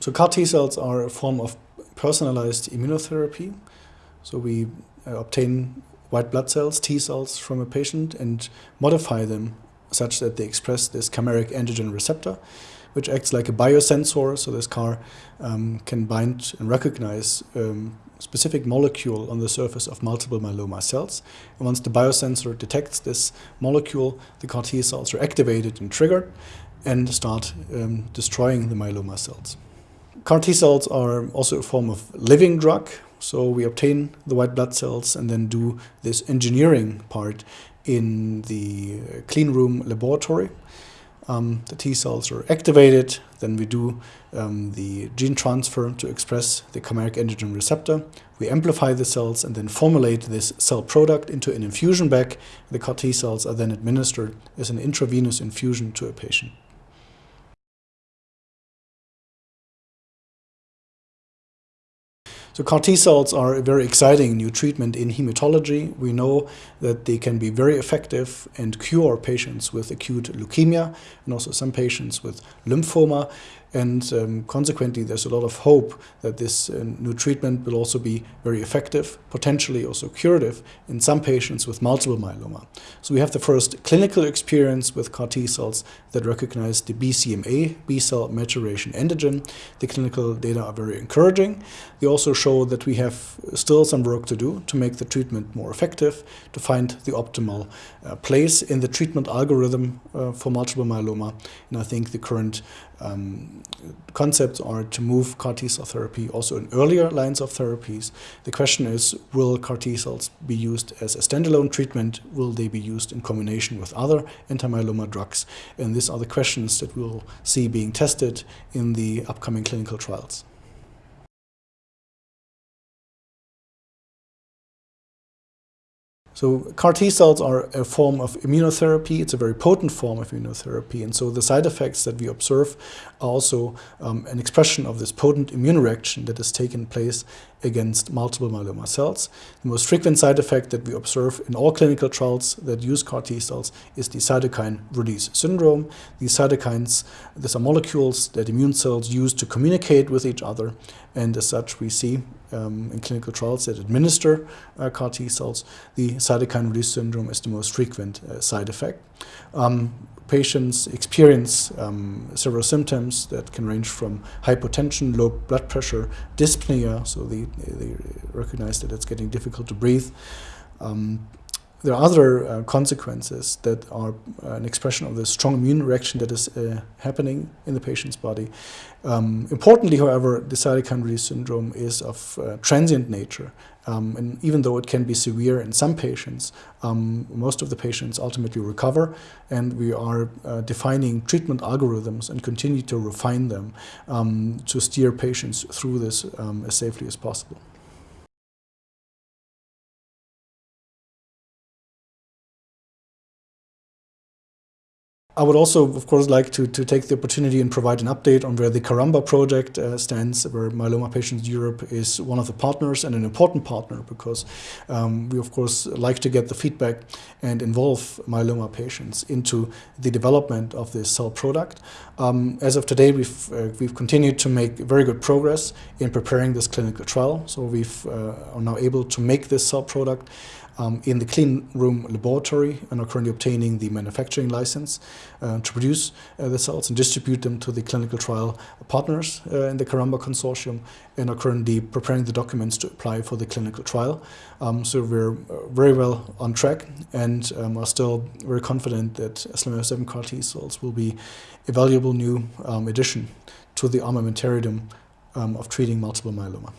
So CAR T cells are a form of personalized immunotherapy. So we uh, obtain white blood cells, T cells from a patient and modify them such that they express this chimeric antigen receptor, which acts like a biosensor. So this CAR um, can bind and recognize um, specific molecule on the surface of multiple myeloma cells. And once the biosensor detects this molecule, the CAR T cells are activated and triggered and start um, destroying the myeloma cells. CAR T cells are also a form of living drug. So we obtain the white blood cells and then do this engineering part in the clean room laboratory um, the T cells are activated. Then we do um, the gene transfer to express the chimeric antigen receptor. We amplify the cells and then formulate this cell product into an infusion bag. The CAR T cells are then administered as an intravenous infusion to a patient. So CAR T cells are a very exciting new treatment in hematology. We know that they can be very effective and cure patients with acute leukemia and also some patients with lymphoma. And um, consequently, there's a lot of hope that this uh, new treatment will also be very effective, potentially also curative in some patients with multiple myeloma. So we have the first clinical experience with CAR T cells that recognize the BCMA, B cell maturation antigen. The clinical data are very encouraging. They also show that we have still some work to do to make the treatment more effective, to find the optimal uh, place in the treatment algorithm uh, for multiple myeloma. And I think the current um, concepts are to move CAR T cell therapy also in earlier lines of therapies. The question is, will CAR T cells be used as a standalone treatment? Will they be used in combination with other anti-myeloma drugs? And these are the questions that we'll see being tested in the upcoming clinical trials. So CAR T cells are a form of immunotherapy. It's a very potent form of immunotherapy. And so the side effects that we observe are also um, an expression of this potent immune reaction that has taken place against multiple myeloma cells. The most frequent side effect that we observe in all clinical trials that use CAR T cells is the cytokine release syndrome. These cytokines, these are molecules that immune cells use to communicate with each other. And as such, we see um, in clinical trials that administer uh, CAR T cells, the cytokine release syndrome is the most frequent uh, side effect. Um, patients experience um, several symptoms that can range from hypotension, low blood pressure, dyspnea, so they, they recognize that it's getting difficult to breathe. Um, there are other uh, consequences that are uh, an expression of the strong immune reaction that is uh, happening in the patient's body. Um, importantly, however, the cytokine release syndrome is of uh, transient nature. Um, and even though it can be severe in some patients, um, most of the patients ultimately recover. And we are uh, defining treatment algorithms and continue to refine them um, to steer patients through this um, as safely as possible. I would also, of course, like to, to take the opportunity and provide an update on where the Caramba project uh, stands, where Myeloma Patients Europe is one of the partners and an important partner because um, we, of course, like to get the feedback and involve myeloma patients into the development of this cell product. Um, as of today, we've, uh, we've continued to make very good progress in preparing this clinical trial. So we've uh, are now able to make this cell product um, in the clean room laboratory and are currently obtaining the manufacturing license uh, to produce uh, the cells and distribute them to the clinical trial partners uh, in the Caramba consortium and are currently preparing the documents to apply for the clinical trial. Um, so we're uh, very well on track and um, are still very confident that SLAMF7 CAR T cells will be a valuable new um, addition to the armamentarium um, of treating multiple myeloma.